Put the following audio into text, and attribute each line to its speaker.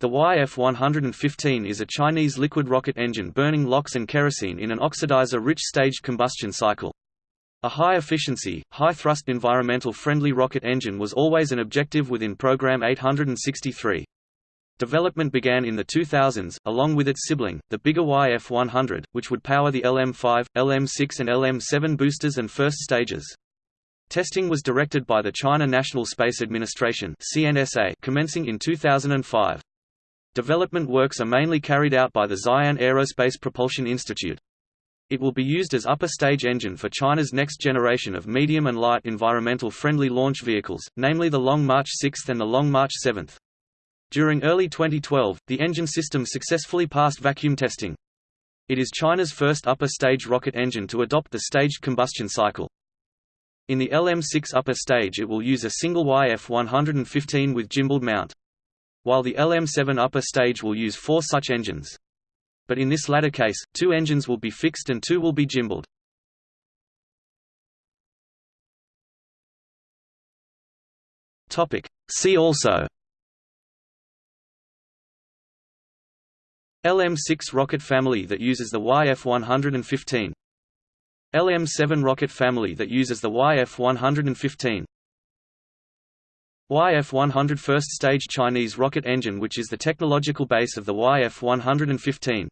Speaker 1: The YF-115 is a Chinese liquid rocket engine burning LOX and kerosene in an oxidizer-rich staged combustion cycle. A high-efficiency, high-thrust environmental-friendly rocket engine was always an objective within Program 863. Development began in the 2000s, along with its sibling, the bigger YF-100, which would power the LM-5, LM-6 and LM-7 boosters and first stages. Testing was directed by the China National Space Administration commencing in 2005. Development works are mainly carried out by the Xi'an Aerospace Propulsion Institute. It will be used as upper stage engine for China's next generation of medium and light environmental friendly launch vehicles, namely the Long March 6 and the Long March 7. During early 2012, the engine system successfully passed vacuum testing. It is China's first upper stage rocket engine to adopt the staged combustion cycle. In the LM6 upper stage it will use a single YF-115 with gimbaled mount while the LM7 upper stage will use four such engines. But in this latter case, two engines will be fixed and two will be gimbaled. See also LM6 rocket family that uses the YF-115 LM7 rocket family that uses the YF-115 YF-100 first stage Chinese rocket engine which is the technological base of the YF-115